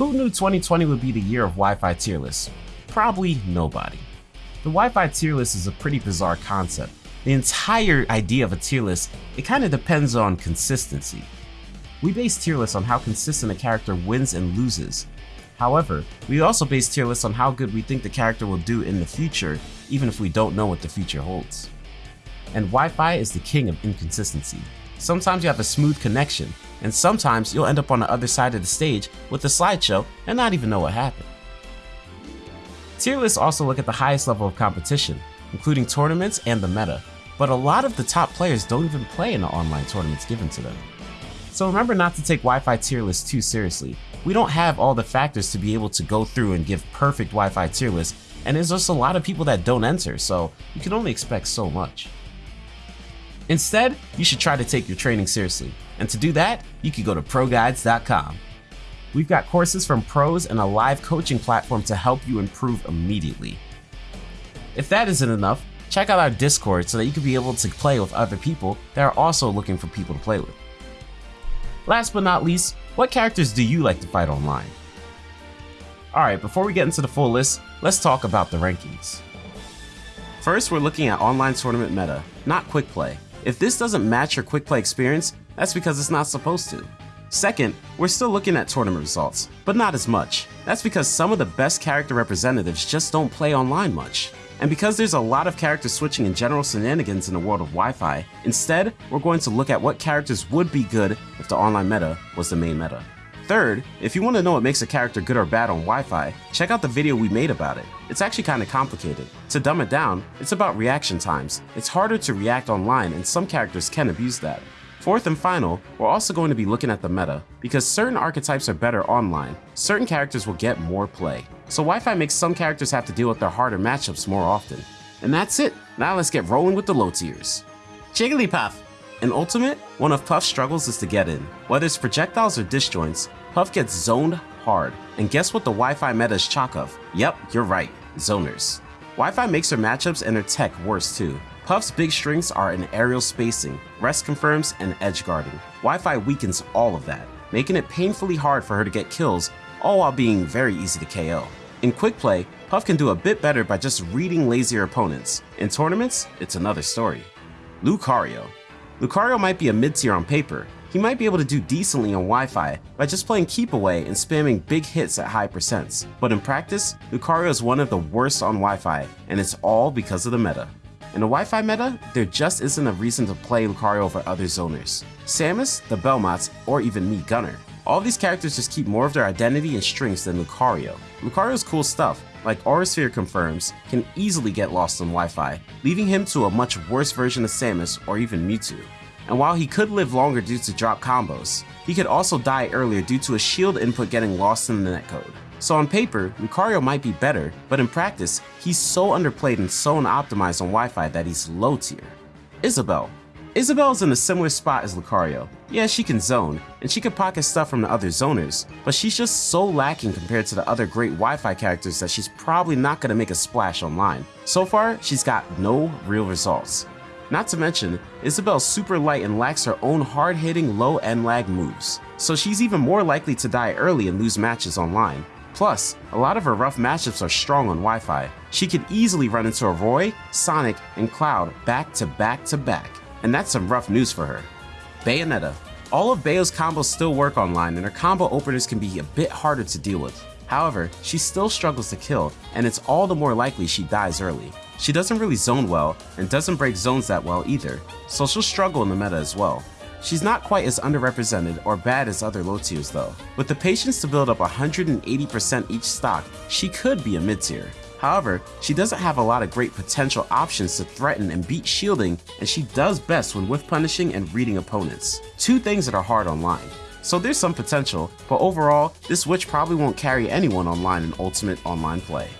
Who knew 2020 would be the year of Wi-Fi tier lists? Probably nobody. The Wi-Fi tier list is a pretty bizarre concept. The entire idea of a tier list, it kind of depends on consistency. We base tier lists on how consistent a character wins and loses. However, we also base tier lists on how good we think the character will do in the future, even if we don't know what the future holds. And Wi-Fi is the king of inconsistency. Sometimes you have a smooth connection, and sometimes you'll end up on the other side of the stage with a slideshow and not even know what happened. Tier lists also look at the highest level of competition, including tournaments and the meta, but a lot of the top players don't even play in the online tournaments given to them. So remember not to take Wi-Fi tier lists too seriously. We don't have all the factors to be able to go through and give perfect Wi-Fi tier lists, and there's just a lot of people that don't enter, so you can only expect so much. Instead, you should try to take your training seriously, and to do that, you can go to ProGuides.com. We've got courses from pros and a live coaching platform to help you improve immediately. If that isn't enough, check out our Discord so that you can be able to play with other people that are also looking for people to play with. Last but not least, what characters do you like to fight online? Alright, before we get into the full list, let's talk about the rankings. First, we're looking at online tournament meta, not quick play. If this doesn't match your quick play experience, that's because it's not supposed to. Second, we're still looking at tournament results, but not as much. That's because some of the best character representatives just don't play online much. And because there's a lot of character switching and general shenanigans in the world of Wi-Fi, instead, we're going to look at what characters would be good if the online meta was the main meta. Third, if you want to know what makes a character good or bad on Wi-Fi, check out the video we made about it. It's actually kinda complicated. To dumb it down, it's about reaction times. It's harder to react online and some characters can abuse that. Fourth and final, we're also going to be looking at the meta. Because certain archetypes are better online, certain characters will get more play. So Wi-Fi makes some characters have to deal with their harder matchups more often. And that's it, now let's get rolling with the low tiers. Jigglypuff! In Ultimate, one of Puff's struggles is to get in. Whether it's projectiles or disjoints, Puff gets zoned hard. And guess what the Wi-Fi meta is chock of? Yep, you're right, zoners. Wi-Fi makes her matchups and her tech worse too. Puff's big strengths are in aerial spacing, rest confirms, and edge guarding. Wi-Fi weakens all of that, making it painfully hard for her to get kills, all while being very easy to KO. In quick play, Puff can do a bit better by just reading lazier opponents. In tournaments, it's another story. Lucario. Lucario might be a mid-tier on paper, he might be able to do decently on Wi-Fi by just playing keep away and spamming big hits at high percents. But in practice, Lucario is one of the worst on Wi-Fi, and it's all because of the meta. In the Wi-Fi meta, there just isn't a reason to play Lucario over other zoners. Samus, the Belmonts, or even Mii Gunner. All these characters just keep more of their identity and strengths than Lucario. Lucario's cool stuff, like Aura Sphere confirms, can easily get lost on Wi-Fi, leaving him to a much worse version of Samus or even Mewtwo. And while he could live longer due to drop combos, he could also die earlier due to a shield input getting lost in the netcode. So on paper, Lucario might be better, but in practice, he's so underplayed and so unoptimized on Wi-Fi that he's low tier. Isabelle. Isabelle's in a similar spot as Lucario. Yeah, she can zone, and she can pocket stuff from the other zoners, but she's just so lacking compared to the other great Wi-Fi characters that she's probably not gonna make a splash online. So far, she's got no real results. Not to mention, Isabelle's super light and lacks her own hard-hitting low end lag moves, so she's even more likely to die early and lose matches online. Plus, a lot of her rough matchups are strong on Wi-Fi. She could easily run into a Roy, Sonic, and Cloud back to back to back, and that's some rough news for her. Bayonetta. All of Bayo's combos still work online and her combo openers can be a bit harder to deal with. However, she still struggles to kill, and it's all the more likely she dies early. She doesn't really zone well, and doesn't break zones that well either, so she'll struggle in the meta as well. She's not quite as underrepresented or bad as other low tiers though. With the patience to build up 180% each stock, she could be a mid tier. However, she doesn't have a lot of great potential options to threaten and beat shielding, and she does best when whiff punishing and reading opponents. Two things that are hard online. So there's some potential, but overall, this witch probably won't carry anyone online in Ultimate Online play.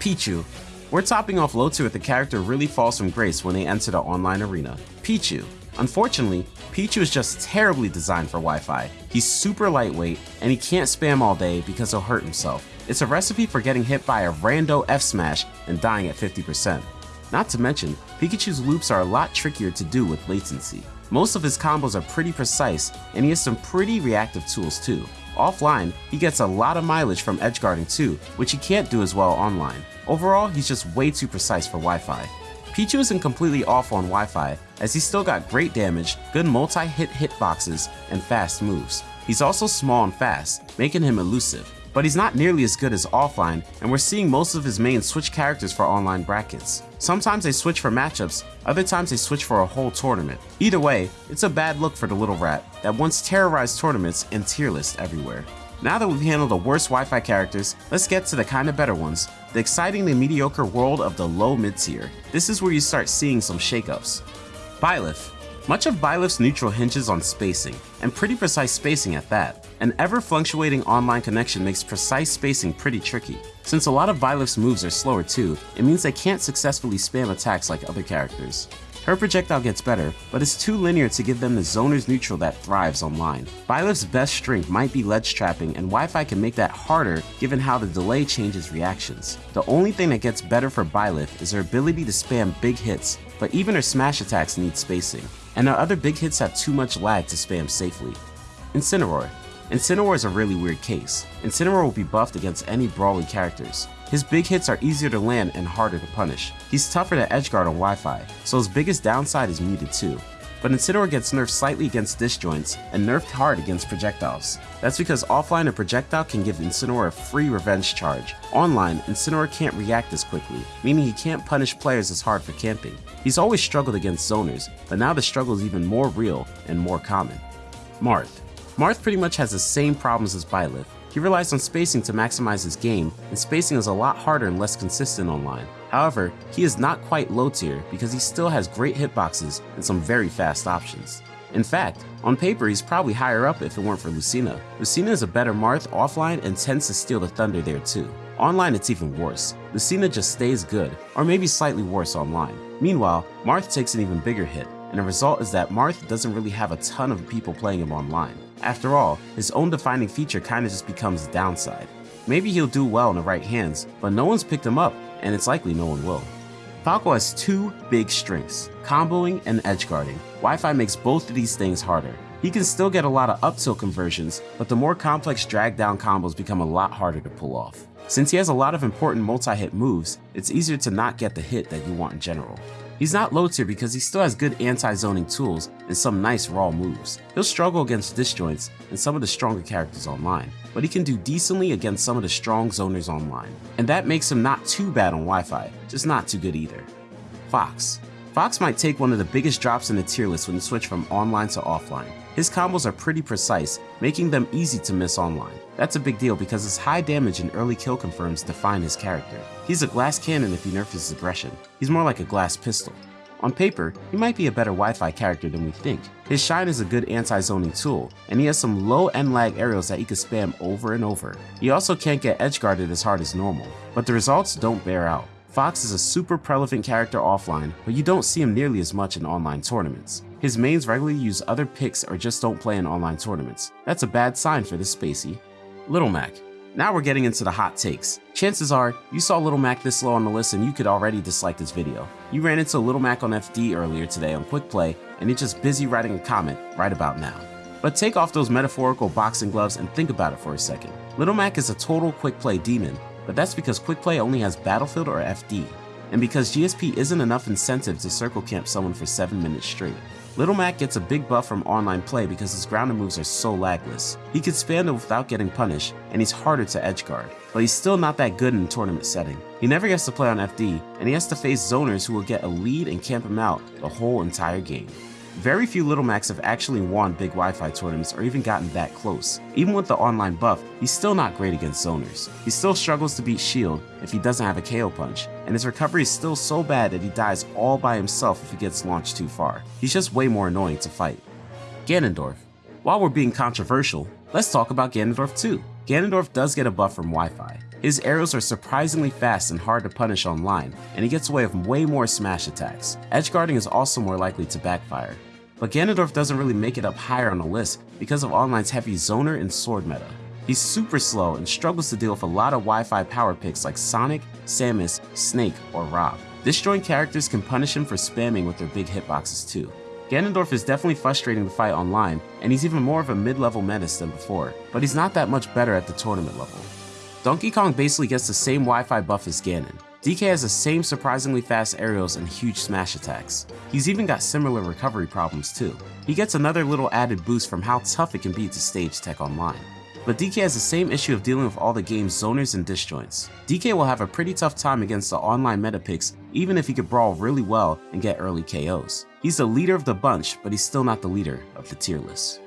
Pichu. We're topping off low tier with the character really falls from grace when they enter the online arena. Pichu. Unfortunately, Pichu is just terribly designed for Wi-Fi. He's super lightweight, and he can't spam all day because he'll hurt himself. It's a recipe for getting hit by a rando F-smash and dying at 50%. Not to mention, Pikachu's loops are a lot trickier to do with latency. Most of his combos are pretty precise, and he has some pretty reactive tools too. Offline, he gets a lot of mileage from edgeguarding too, which he can't do as well online. Overall, he's just way too precise for Wi-Fi. Pichu isn't completely off on Wi-Fi, as he's still got great damage, good multi-hit hitboxes, and fast moves. He's also small and fast, making him elusive, but he's not nearly as good as offline, and we're seeing most of his mains switch characters for online brackets. Sometimes they switch for matchups, other times they switch for a whole tournament. Either way, it's a bad look for the little rat that once terrorized tournaments and tier lists everywhere. Now that we've handled the worst Wi-Fi characters, let's get to the kinda better ones, the excitingly mediocre world of the low mid tier. This is where you start seeing some shakeups. Byleth. Much of Byleth's neutral hinges on spacing, and pretty precise spacing at that. An ever-fluctuating online connection makes precise spacing pretty tricky. Since a lot of Byleth's moves are slower too, it means they can't successfully spam attacks like other characters. Her projectile gets better, but it's too linear to give them the zoner's neutral that thrives online. Byleth's best strength might be ledge trapping and Wi-Fi can make that harder given how the delay changes reactions. The only thing that gets better for Byleth is her ability to spam big hits, but even her smash attacks need spacing, and her other big hits have too much lag to spam safely. Incineroar. Incineroar is a really weird case. Incineroar will be buffed against any brawly characters. His big hits are easier to land and harder to punish. He's tougher to edgeguard on Wi-Fi, so his biggest downside is muted too. But Incineroar gets nerfed slightly against disjoints and nerfed hard against projectiles. That's because offline a projectile can give Incineroar a free revenge charge. Online, Incineroar can't react as quickly, meaning he can't punish players as hard for camping. He's always struggled against zoners, but now the struggle is even more real and more common. Marth. Marth pretty much has the same problems as Byleth, he relies on spacing to maximize his game, and spacing is a lot harder and less consistent online. However, he is not quite low tier because he still has great hitboxes and some very fast options. In fact, on paper he's probably higher up if it weren't for Lucina. Lucina is a better Marth offline and tends to steal the thunder there too. Online it's even worse. Lucina just stays good, or maybe slightly worse online. Meanwhile, Marth takes an even bigger hit, and the result is that Marth doesn't really have a ton of people playing him online. After all, his own defining feature kinda just becomes a downside. Maybe he'll do well in the right hands, but no one's picked him up, and it's likely no one will. Falco has two big strengths, comboing and edge guarding. Wi-Fi makes both of these things harder. He can still get a lot of up tilt conversions, but the more complex drag down combos become a lot harder to pull off. Since he has a lot of important multi-hit moves, it's easier to not get the hit that you want in general. He's not low tier because he still has good anti-zoning tools and some nice raw moves. He'll struggle against disjoints and some of the stronger characters online, but he can do decently against some of the strong zoners online. And that makes him not too bad on Wi-Fi, just not too good either. Fox. Fox might take one of the biggest drops in the tier list when you switch from online to offline. His combos are pretty precise, making them easy to miss online. That's a big deal because his high damage and early kill confirms define his character. He's a glass cannon if you nerf his aggression. He's more like a glass pistol. On paper, he might be a better Wi-Fi character than we think. His Shine is a good anti-zoning tool, and he has some low end lag aerials that he can spam over and over. He also can't get edge guarded as hard as normal, but the results don't bear out. Fox is a super relevant character offline, but you don't see him nearly as much in online tournaments. His mains regularly use other picks or just don't play in online tournaments. That's a bad sign for this spacey. Little Mac. Now we're getting into the hot takes. Chances are, you saw Little Mac this low on the list and you could already dislike this video. You ran into Little Mac on FD earlier today on Quick Play and you're just busy writing a comment right about now. But take off those metaphorical boxing gloves and think about it for a second. Little Mac is a total quick play demon, but that's because quick play only has Battlefield or FD, and because GSP isn't enough incentive to circle camp someone for 7 minutes straight. Little Mac gets a big buff from online play because his grounded moves are so lagless. He can spam them without getting punished, and he's harder to edge guard, but he's still not that good in tournament setting. He never gets to play on FD, and he has to face zoners who will get a lead and camp him out the whole entire game. Very few Little Macs have actually won big Wi-Fi tournaments or even gotten that close. Even with the online buff, he's still not great against zoners. He still struggles to beat Shield if he doesn't have a KO punch, and his recovery is still so bad that he dies all by himself if he gets launched too far. He's just way more annoying to fight. Ganondorf. While we're being controversial, let's talk about Ganondorf too. Ganondorf does get a buff from Wi-Fi. His arrows are surprisingly fast and hard to punish online, and he gets away with way more smash attacks. Edge guarding is also more likely to backfire. But Ganondorf doesn't really make it up higher on the list because of online's heavy zoner and sword meta. He's super slow and struggles to deal with a lot of Wi-Fi power picks like Sonic, Samus, Snake, or Rob. Disjoint characters can punish him for spamming with their big hitboxes too. Ganondorf is definitely frustrating to fight online, and he's even more of a mid-level menace than before, but he's not that much better at the tournament level. Donkey Kong basically gets the same Wi-Fi buff as Ganon. DK has the same surprisingly fast aerials and huge smash attacks. He's even got similar recovery problems too. He gets another little added boost from how tough it can be to stage tech online. But DK has the same issue of dealing with all the game's zoners and disjoints. DK will have a pretty tough time against the online meta picks even if he could brawl really well and get early KOs. He's the leader of the bunch, but he's still not the leader of the tier list.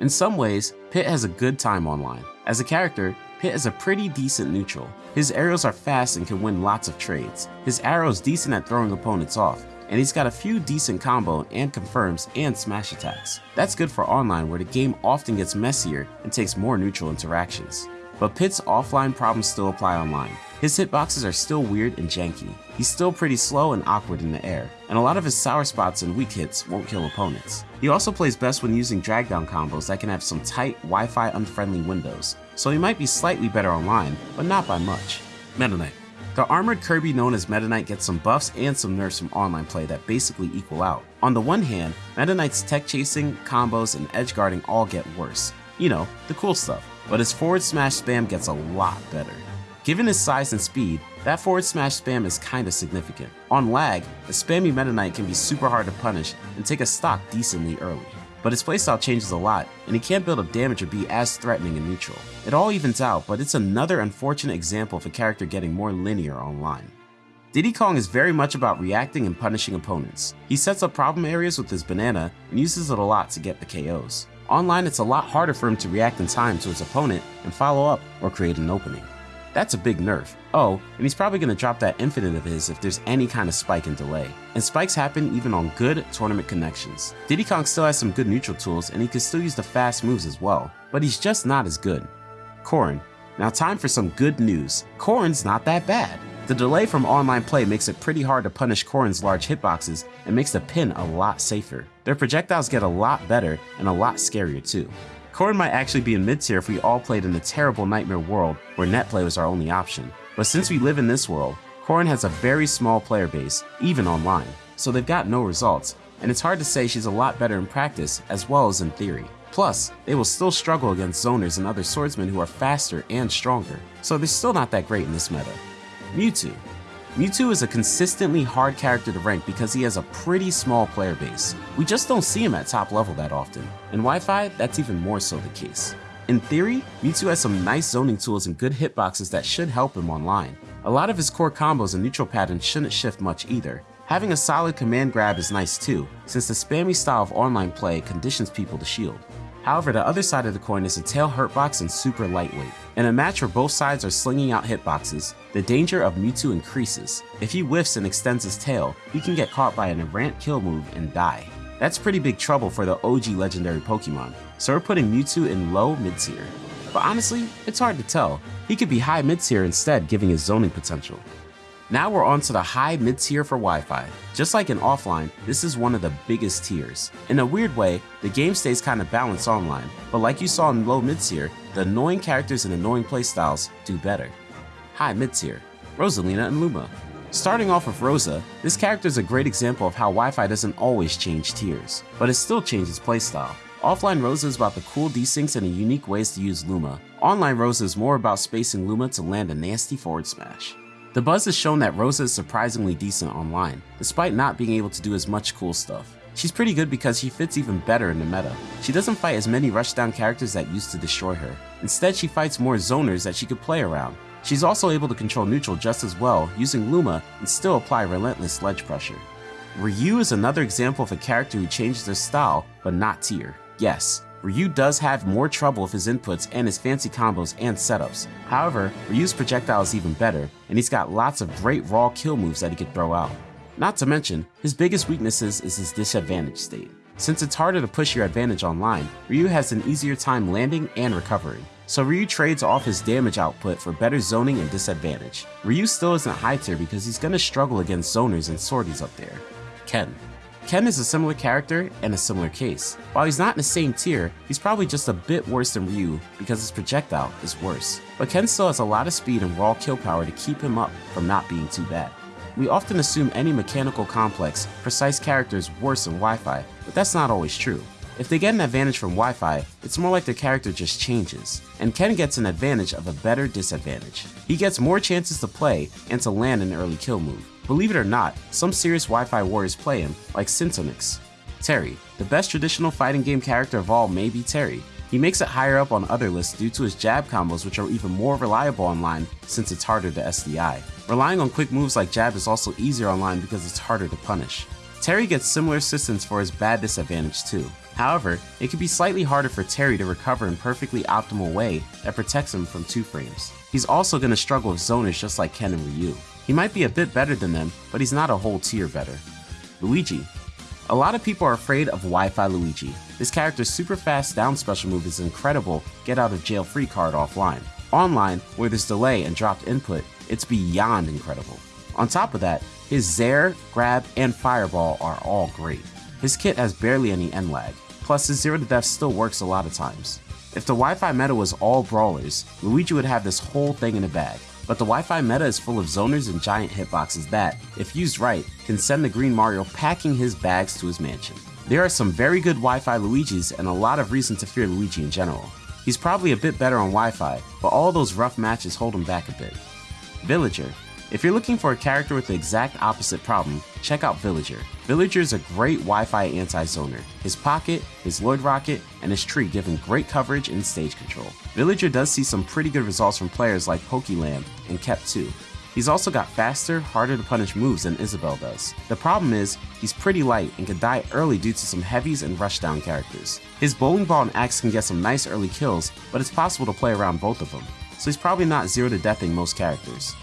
In some ways, Pit has a good time online. As a character, Pit is a pretty decent neutral. His arrows are fast and can win lots of trades. His arrow's decent at throwing opponents off, and he's got a few decent combo and confirms and smash attacks. That's good for online where the game often gets messier and takes more neutral interactions. But Pit's offline problems still apply online. His hitboxes are still weird and janky. He's still pretty slow and awkward in the air, and a lot of his sour spots and weak hits won't kill opponents. He also plays best when using drag down combos that can have some tight Wi-Fi unfriendly windows, so he might be slightly better online, but not by much. Meta Knight the armored Kirby known as Meta Knight gets some buffs and some nerfs from online play that basically equal out. On the one hand, Meta Knight's tech chasing, combos, and edge guarding all get worse. You know, the cool stuff. But his forward smash spam gets a lot better. Given his size and speed, that forward smash spam is kinda significant. On lag, a spammy Meta Knight can be super hard to punish and take a stock decently early but his playstyle changes a lot, and he can't build up damage or be as threatening in neutral. It all evens out, but it's another unfortunate example of a character getting more linear online. Diddy Kong is very much about reacting and punishing opponents. He sets up problem areas with his banana and uses it a lot to get the KOs. Online it's a lot harder for him to react in time to his opponent and follow up or create an opening. That's a big nerf. Oh, and he's probably going to drop that infinite of his if there's any kind of spike and delay. And spikes happen even on good tournament connections. Diddy Kong still has some good neutral tools and he can still use the fast moves as well, but he's just not as good. Corrin. Now time for some good news. Corrin's not that bad. The delay from online play makes it pretty hard to punish Corrin's large hitboxes and makes the pin a lot safer. Their projectiles get a lot better and a lot scarier too. Corrin might actually be in mid-tier if we all played in a terrible nightmare world where net play was our only option. But since we live in this world, Corrin has a very small player base, even online, so they've got no results, and it's hard to say she's a lot better in practice as well as in theory. Plus, they will still struggle against zoners and other swordsmen who are faster and stronger, so they're still not that great in this meta. Mewtwo. Mewtwo is a consistently hard character to rank because he has a pretty small player base. We just don't see him at top level that often. In Wi-Fi, that's even more so the case. In theory, Mewtwo has some nice zoning tools and good hitboxes that should help him online. A lot of his core combos and neutral patterns shouldn't shift much either. Having a solid command grab is nice too, since the spammy style of online play conditions people to shield. However, the other side of the coin is a tail hurtbox and super lightweight. In a match where both sides are slinging out hitboxes, the danger of Mewtwo increases. If he whiffs and extends his tail, he can get caught by an errant kill move and die. That's pretty big trouble for the OG legendary Pokemon, so we're putting Mewtwo in low mid tier. But honestly, it's hard to tell. He could be high mid tier instead giving his zoning potential. Now we're on to the high mid tier for Wi-Fi. Just like in offline, this is one of the biggest tiers. In a weird way, the game stays kinda balanced online, but like you saw in low mid tier, the annoying characters and annoying playstyles do better. High mid tier, Rosalina and Luma. Starting off with Rosa, this character is a great example of how Wi-Fi doesn't always change tiers, but it still changes playstyle. Offline Rosa is about the cool desyncs and the unique ways to use Luma. Online Rosa is more about spacing Luma to land a nasty forward smash. The buzz has shown that Rosa is surprisingly decent online, despite not being able to do as much cool stuff. She's pretty good because she fits even better in the meta. She doesn't fight as many rushdown characters that used to destroy her. Instead, she fights more zoners that she could play around. She's also able to control neutral just as well, using Luma and still apply relentless ledge pressure. Ryu is another example of a character who changes their style, but not tier. Yes, Ryu does have more trouble with his inputs and his fancy combos and setups. However, Ryu's projectile is even better, and he's got lots of great raw kill moves that he could throw out. Not to mention, his biggest weaknesses is his disadvantage state. Since it's harder to push your advantage online, Ryu has an easier time landing and recovering. So Ryu trades off his damage output for better zoning and disadvantage. Ryu still isn't high tier because he's gonna struggle against zoners and swordies up there. Ken. Ken is a similar character and a similar case. While he's not in the same tier, he's probably just a bit worse than Ryu because his projectile is worse. But Ken still has a lot of speed and raw kill power to keep him up from not being too bad. We often assume any mechanical complex, precise character is worse than Wi-Fi, but that's not always true. If they get an advantage from Wi-Fi, it's more like their character just changes, and Ken gets an advantage of a better disadvantage. He gets more chances to play and to land an early kill move. Believe it or not, some serious Wi-Fi warriors play him, like Syntonix. Terry, the best traditional fighting game character of all may be Terry. He makes it higher up on other lists due to his jab combos which are even more reliable online since it's harder to SDI. Relying on quick moves like jab is also easier online because it's harder to punish. Terry gets similar assistance for his bad disadvantage too. However, it can be slightly harder for Terry to recover in perfectly optimal way that protects him from 2 frames. He's also going to struggle with zoners just like Ken and Ryu. He might be a bit better than them, but he's not a whole tier better. Luigi. A lot of people are afraid of Wi-Fi Luigi. This character's super fast down special move is incredible get out of jail free card offline. Online, where there's delay and dropped input, it's beyond incredible. On top of that, his Zair, Grab, and Fireball are all great. His kit has barely any end lag, plus his zero to death still works a lot of times. If the Wi-Fi meta was all brawlers, Luigi would have this whole thing in a bag, but the Wi-Fi meta is full of zoners and giant hitboxes that, if used right, can send the Green Mario packing his bags to his mansion. There are some very good Wi-Fi Luigis and a lot of reason to fear Luigi in general. He's probably a bit better on Wi-Fi, but all those rough matches hold him back a bit. Villager. If you're looking for a character with the exact opposite problem, check out Villager. Villager is a great Wi-Fi anti-zoner. His pocket, his Lloid Rocket, and his tree give him great coverage and stage control. Villager does see some pretty good results from players like Pokelam and Kep2. He's also got faster, harder to punish moves than Isabelle does. The problem is, he's pretty light and can die early due to some heavies and rushdown characters. His bowling ball and axe can get some nice early kills, but it's possible to play around both of them, so he's probably not zero to deathing most characters.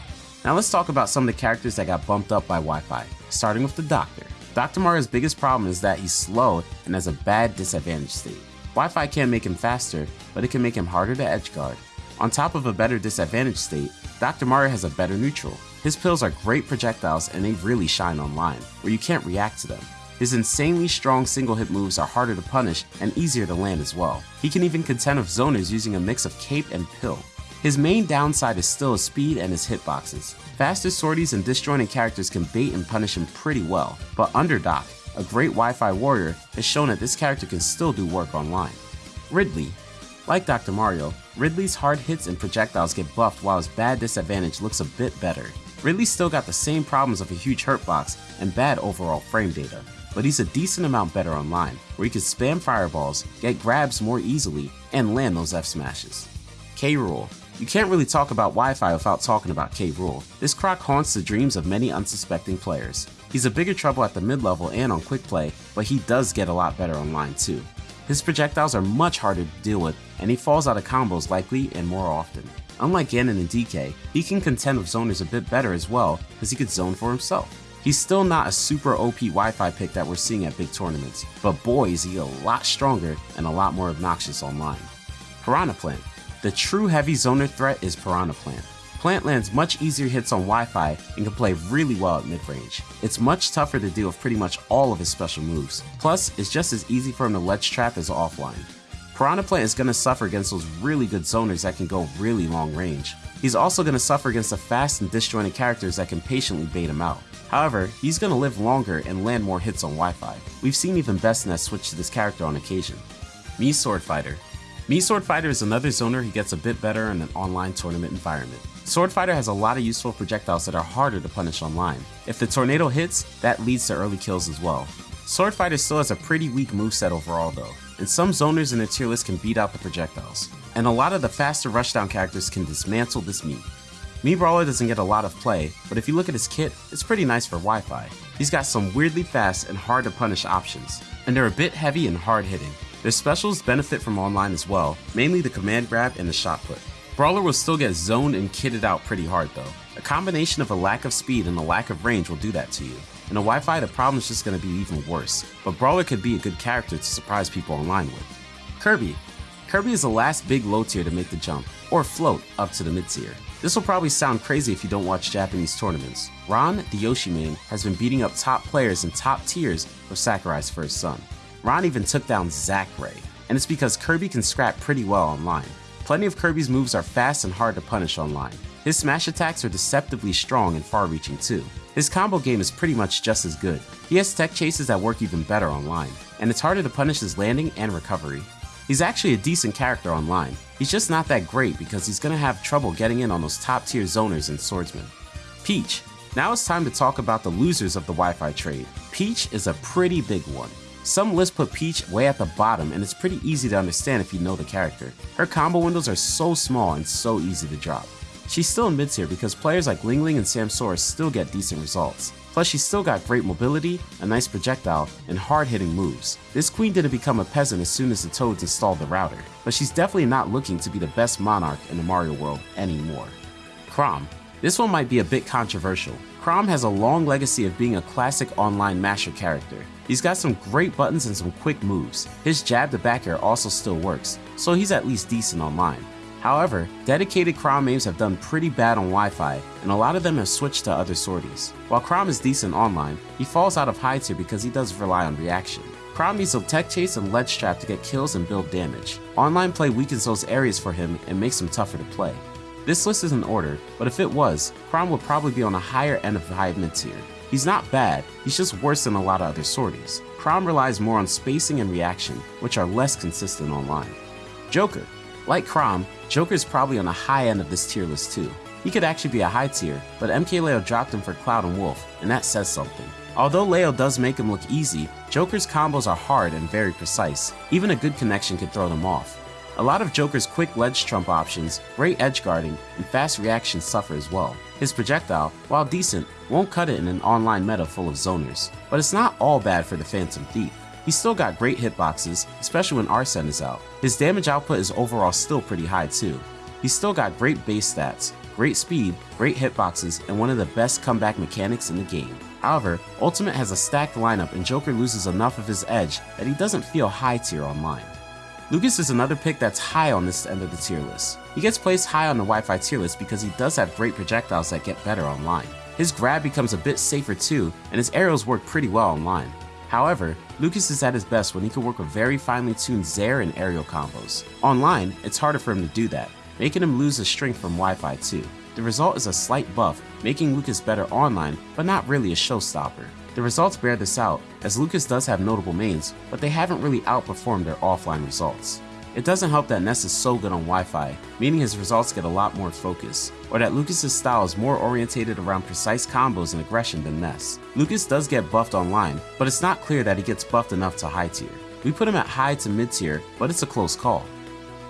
Now let's talk about some of the characters that got bumped up by Wi-Fi, starting with the Doctor. Dr. Mario's biggest problem is that he's slow and has a bad disadvantage state. Wi-Fi can't make him faster, but it can make him harder to edgeguard. On top of a better disadvantage state, Dr. Mario has a better neutral. His pills are great projectiles and they really shine online, where you can't react to them. His insanely strong single hit moves are harder to punish and easier to land as well. He can even contend with zoners using a mix of cape and pill. His main downside is still his speed and his hitboxes. Faster swordies and disjointed characters can bait and punish him pretty well, but Underdoc, a great Wi-Fi warrior, has shown that this character can still do work online. Ridley. Like Dr. Mario, Ridley's hard hits and projectiles get buffed while his bad disadvantage looks a bit better. Ridley's still got the same problems of a huge hurt box and bad overall frame data, but he's a decent amount better online, where he can spam fireballs, get grabs more easily, and land those F smashes. K. Rool. You can't really talk about Wi-Fi without talking about K. Rool. This croc haunts the dreams of many unsuspecting players. He's a bigger trouble at the mid-level and on quick play, but he does get a lot better online too. His projectiles are much harder to deal with, and he falls out of combos likely and more often. Unlike Ganon and DK, he can contend with zoners a bit better as well, because he could zone for himself. He's still not a super OP Wi-Fi pick that we're seeing at big tournaments, but boy is he a lot stronger and a lot more obnoxious online. Piranha Plant. The true heavy zoner threat is Piranha Plant. Plant lands much easier hits on Wi-Fi and can play really well at mid-range. It's much tougher to deal with pretty much all of his special moves. Plus, it's just as easy for him to ledge trap as offline. Piranha Plant is going to suffer against those really good zoners that can go really long range. He's also going to suffer against the fast and disjointed characters that can patiently bait him out. However, he's going to live longer and land more hits on Wi-Fi. We've seen even Bestnet switch to this character on occasion. Mii Sword Fighter Mii Sword Fighter is another zoner who gets a bit better in an online tournament environment. Sword Fighter has a lot of useful projectiles that are harder to punish online. If the tornado hits, that leads to early kills as well. Sword Fighter still has a pretty weak moveset overall though, and some zoners in the tier list can beat out the projectiles. And a lot of the faster rushdown characters can dismantle this Mii. Mii Brawler doesn't get a lot of play, but if you look at his kit, it's pretty nice for Wi-Fi. He's got some weirdly fast and hard to punish options, and they're a bit heavy and hard hitting. Their specials benefit from online as well, mainly the command grab and the shot put. Brawler will still get zoned and kitted out pretty hard though. A combination of a lack of speed and a lack of range will do that to you. In a Wi-Fi, the problem is just going to be even worse, but Brawler could be a good character to surprise people online with. Kirby. Kirby is the last big low tier to make the jump, or float up to the mid tier. This will probably sound crazy if you don't watch Japanese tournaments. Ron, the Yoshi main, has been beating up top players in top tiers for Sakurai's first son. Ron even took down Zackray, and it's because Kirby can scrap pretty well online. Plenty of Kirby's moves are fast and hard to punish online. His smash attacks are deceptively strong and far-reaching too. His combo game is pretty much just as good. He has tech chases that work even better online, and it's harder to punish his landing and recovery. He's actually a decent character online, he's just not that great because he's gonna have trouble getting in on those top tier zoners and swordsmen. Peach. Now it's time to talk about the losers of the Wi-Fi trade. Peach is a pretty big one. Some lists put Peach way at the bottom and it's pretty easy to understand if you know the character. Her combo windows are so small and so easy to drop. She's still in mid tier because players like Ling Ling and Samsora still get decent results. Plus she's still got great mobility, a nice projectile, and hard hitting moves. This queen didn't become a peasant as soon as the Toads installed the router, but she's definitely not looking to be the best monarch in the Mario world anymore. Chrom. This one might be a bit controversial. Chrom has a long legacy of being a classic online masher character. He's got some great buttons and some quick moves. His jab to back air also still works, so he's at least decent online. However, dedicated Chrom aims have done pretty bad on Wi-Fi, and a lot of them have switched to other swordies. While Chrom is decent online, he falls out of high tier because he does rely on reaction. Chrom needs a tech chase and ledge trap to get kills and build damage. Online play weakens those areas for him and makes him tougher to play. This list isn't ordered, but if it was, Chrom would probably be on a higher end of the high mid tier. He's not bad, he's just worse than a lot of other swordies. Chrom relies more on spacing and reaction, which are less consistent online. Joker. Like Chrom, Joker's probably on the high end of this tier list too. He could actually be a high tier, but MKLeo dropped him for Cloud and Wolf, and that says something. Although Leo does make him look easy, Joker's combos are hard and very precise. Even a good connection could throw them off. A lot of Joker's quick ledge trump options, great edge guarding, and fast reactions suffer as well. His projectile, while decent, won't cut it in an online meta full of zoners. But it's not all bad for the Phantom Thief. He's still got great hitboxes, especially when Arsene is out. His damage output is overall still pretty high too. He's still got great base stats, great speed, great hitboxes, and one of the best comeback mechanics in the game. However, Ultimate has a stacked lineup and Joker loses enough of his edge that he doesn't feel high tier online. Lucas is another pick that's high on this end of the tier list. He gets placed high on the Wi-Fi tier list because he does have great projectiles that get better online. His grab becomes a bit safer too, and his arrows work pretty well online. However, Lucas is at his best when he can work with very finely tuned Zair and aerial combos. Online, it's harder for him to do that, making him lose his strength from Wi-Fi too. The result is a slight buff, making Lucas better online, but not really a showstopper. The results bear this out, as Lucas does have notable mains, but they haven't really outperformed their offline results. It doesn't help that Ness is so good on Wi-Fi, meaning his results get a lot more focus, or that Lucas's style is more orientated around precise combos and aggression than Ness. Lucas does get buffed online, but it's not clear that he gets buffed enough to high tier. We put him at high to mid tier, but it's a close call.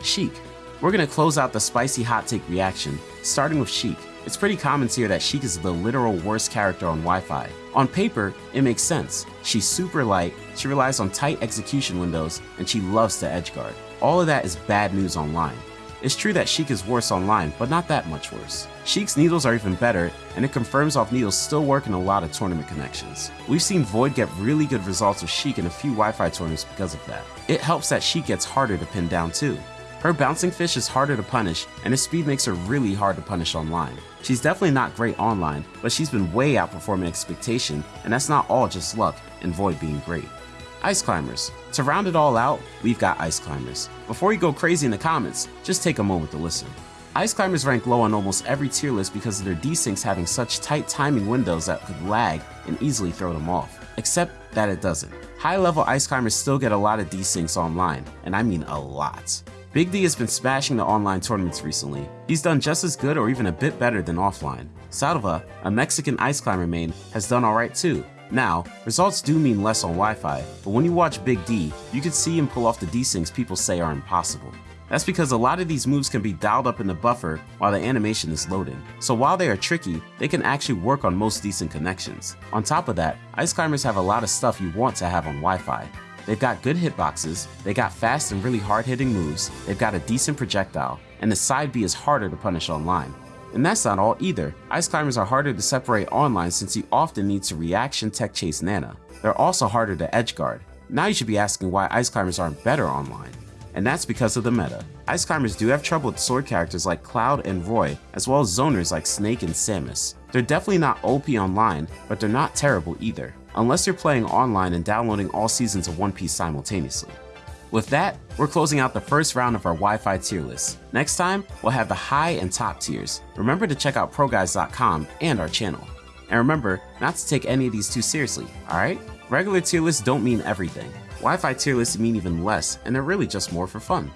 Sheik. We're gonna close out the spicy hot take reaction, starting with Sheik. It's pretty common here that Sheik is the literal worst character on Wi-Fi. On paper, it makes sense. She's super light, she relies on tight execution windows, and she loves to edgeguard. All of that is bad news online. It's true that Sheik is worse online, but not that much worse. Sheik's needles are even better, and it confirms off needles still work in a lot of tournament connections. We've seen Void get really good results with Sheik in a few Wi-Fi tournaments because of that. It helps that Sheik gets harder to pin down too. Her bouncing fish is harder to punish, and his speed makes her really hard to punish online. She's definitely not great online, but she's been way outperforming expectation, and that's not all just luck and Void being great. Ice Climbers. To round it all out, we've got Ice Climbers. Before you go crazy in the comments, just take a moment to listen. Ice Climbers rank low on almost every tier list because of their desyncs having such tight timing windows that could lag and easily throw them off. Except that it doesn't. High level Ice Climbers still get a lot of desyncs online, and I mean a lot. Big D has been smashing the online tournaments recently. He's done just as good or even a bit better than offline. Salva, a Mexican ice climber main, has done alright too. Now, results do mean less on Wi-Fi, but when you watch Big D, you can see him pull off the desyncs people say are impossible. That's because a lot of these moves can be dialed up in the buffer while the animation is loading. So while they are tricky, they can actually work on most decent connections. On top of that, ice climbers have a lot of stuff you want to have on Wi-Fi, They've got good hitboxes, they got fast and really hard hitting moves, they've got a decent projectile, and the side B is harder to punish online. And that's not all either. Ice climbers are harder to separate online since you often need to reaction tech chase Nana. They're also harder to edge guard. Now you should be asking why ice climbers aren't better online. And that's because of the meta. Ice climbers do have trouble with sword characters like Cloud and Roy, as well as zoners like Snake and Samus. They're definitely not OP online, but they're not terrible either unless you're playing online and downloading all seasons of One Piece simultaneously. With that, we're closing out the first round of our Wi-Fi tier list. Next time, we'll have the high and top tiers. Remember to check out ProGuides.com and our channel. And remember not to take any of these too seriously, alright? Regular tier lists don't mean everything. Wi-Fi tier lists mean even less, and they're really just more for fun.